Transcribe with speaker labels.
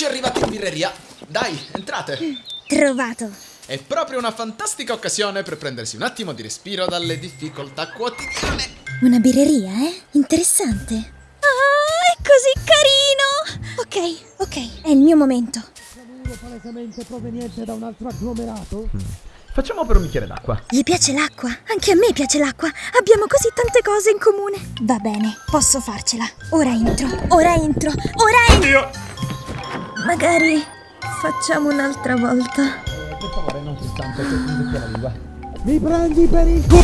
Speaker 1: Eccoci arrivati in birreria. Dai, entrate.
Speaker 2: Trovato.
Speaker 1: È proprio una fantastica occasione per prendersi un attimo di respiro dalle difficoltà quotidiane.
Speaker 2: Una birreria, eh? Interessante. Ah, è così carino! Ok, ok, è il mio momento.
Speaker 3: palesemente proveniente da un altro agglomerato?
Speaker 4: Facciamo per un bicchiere d'acqua.
Speaker 2: Gli piace l'acqua? Anche a me piace l'acqua. Abbiamo così tante cose in comune. Va bene, posso farcela. Ora entro, ora entro, ora entro.
Speaker 4: Io!
Speaker 2: Magari facciamo un'altra volta.
Speaker 4: Per favore, non mi la lingua.
Speaker 3: Mi prendi per il culo!